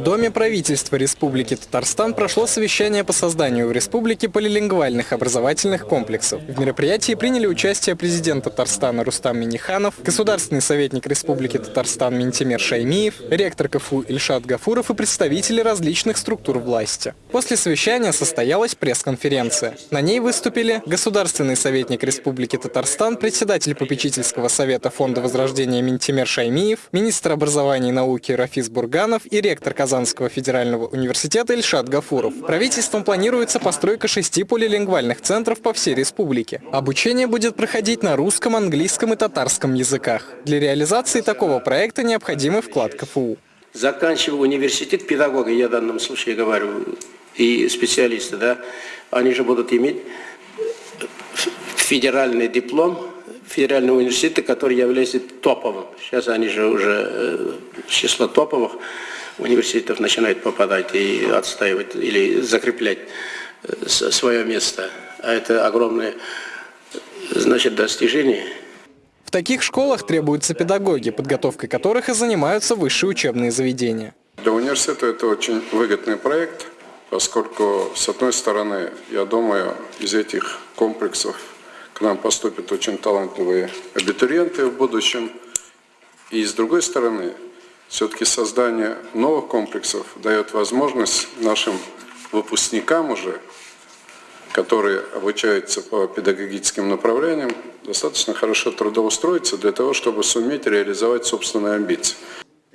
В Доме правительства Республики Татарстан прошло совещание по созданию в республике полилингвальных образовательных комплексов. В мероприятии приняли участие президент Татарстана Рустам Миниханов, государственный советник Республики Татарстан Ментимер Шаймиев, ректор КФУ Ильшат Гафуров и представители различных структур власти. После совещания состоялась пресс-конференция. На ней выступили государственный советник Республики Татарстан, председатель попечительского совета Фонда Возрождения Ментимер Шаймиев, министр образования и науки Рафис Бурганов и ректор Казанского федерального университета Ильшат Гафуров. Правительством планируется постройка шести полилингвальных центров по всей республике. Обучение будет проходить на русском, английском и татарском языках. Для реализации такого проекта необходимый вклад КФУ. Заканчивая университет, педагоги, я в данном случае говорю, и специалисты, да, они же будут иметь федеральный диплом федерального университета, который является топовым. Сейчас они же уже э, число топовых университетов начинают попадать и отстаивать или закреплять э, свое место. А это огромное значит, достижение. В таких школах требуются педагоги, подготовкой которых и занимаются высшие учебные заведения. Для университета это очень выгодный проект, поскольку, с одной стороны, я думаю, из этих комплексов к нам поступят очень талантливые абитуриенты в будущем. И с другой стороны, все-таки создание новых комплексов дает возможность нашим выпускникам уже, которые обучаются по педагогическим направлениям, достаточно хорошо трудоустроиться для того, чтобы суметь реализовать собственные амбиции.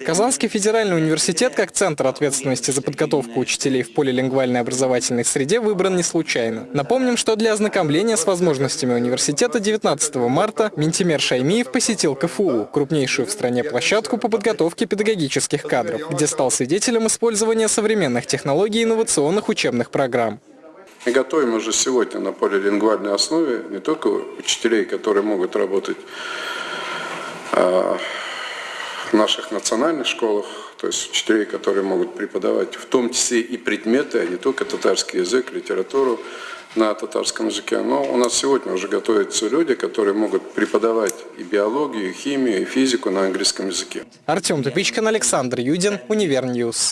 Казанский федеральный университет как центр ответственности за подготовку учителей в полилингвальной образовательной среде выбран не случайно. Напомним, что для ознакомления с возможностями университета 19 марта Ментимер Шаймиев посетил КФУ, крупнейшую в стране площадку по подготовке педагогических кадров, где стал свидетелем использования современных технологий и инновационных учебных программ. Мы готовим уже сегодня на полилингвальной основе не только учителей, которые могут работать а, наших национальных школах, то есть учителей, которые могут преподавать в том числе и предметы, а не только татарский язык, литературу на татарском языке. Но у нас сегодня уже готовятся люди, которые могут преподавать и биологию, и химию, и физику на английском языке. Артем Тупичкин, Александр Юдин, Univer News.